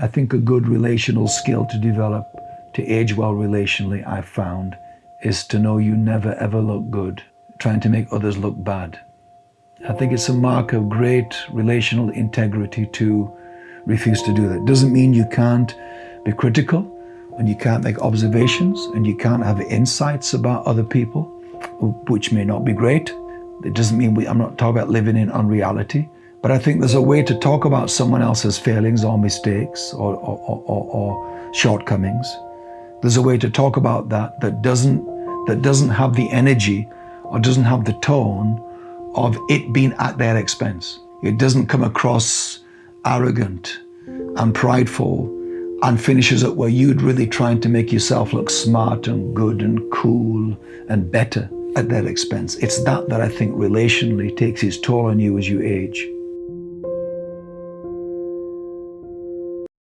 I think a good relational skill to develop to age well relationally, I've found, is to know you never ever look good, trying to make others look bad. I think it's a mark of great relational integrity to refuse to do that. Doesn't mean you can't be critical and you can't make observations and you can't have insights about other people, which may not be great. It doesn't mean we, I'm not talking about living in unreality, but I think there's a way to talk about someone else's failings or mistakes or, or, or, or shortcomings there's a way to talk about that that doesn't that doesn't have the energy or doesn't have the tone of it being at their expense. It doesn't come across arrogant and prideful and finishes up where you'd really trying to make yourself look smart and good and cool and better at their expense. It's that that I think relationally takes its toll on you as you age.